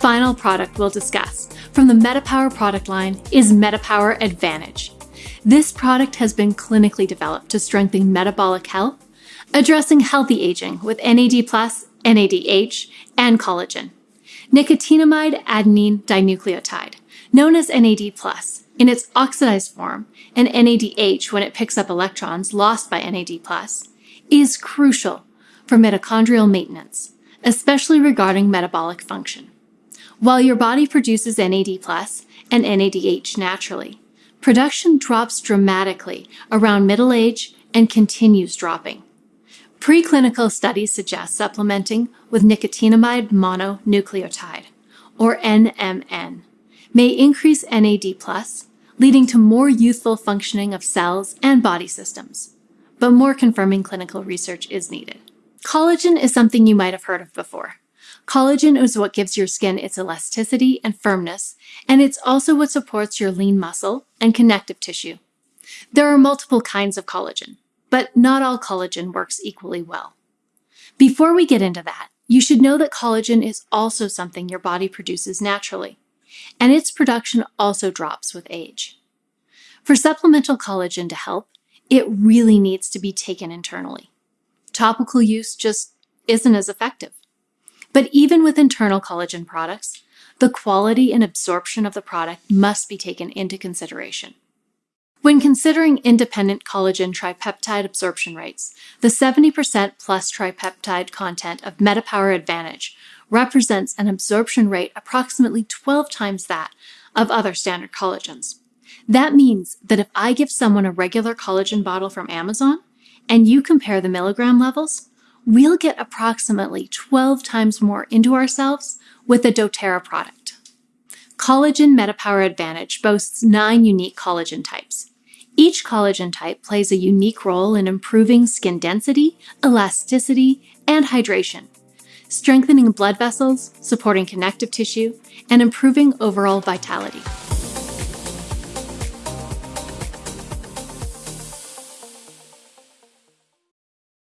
final product we'll discuss from the MetaPower product line is MetaPower Advantage. This product has been clinically developed to strengthen metabolic health, addressing healthy aging with NAD+, NADH, and collagen. Nicotinamide adenine dinucleotide, known as NAD+, in its oxidized form, and NADH when it picks up electrons lost by NAD+, is crucial for mitochondrial maintenance, especially regarding metabolic function. While your body produces NAD+, and NADH naturally, production drops dramatically around middle age and continues dropping. Preclinical studies suggest supplementing with nicotinamide mononucleotide, or NMN, may increase NAD+, leading to more youthful functioning of cells and body systems. But more confirming clinical research is needed. Collagen is something you might have heard of before. Collagen is what gives your skin its elasticity and firmness, and it's also what supports your lean muscle and connective tissue. There are multiple kinds of collagen, but not all collagen works equally well. Before we get into that, you should know that collagen is also something your body produces naturally, and its production also drops with age. For supplemental collagen to help, it really needs to be taken internally. Topical use just isn't as effective. But even with internal collagen products, the quality and absorption of the product must be taken into consideration. When considering independent collagen tripeptide absorption rates, the 70% plus tripeptide content of MetaPower Advantage represents an absorption rate approximately 12 times that of other standard collagens. That means that if I give someone a regular collagen bottle from Amazon and you compare the milligram levels, we'll get approximately 12 times more into ourselves with the doTERRA product. Collagen MetaPower Advantage boasts nine unique collagen types, each collagen type plays a unique role in improving skin density, elasticity, and hydration, strengthening blood vessels, supporting connective tissue, and improving overall vitality.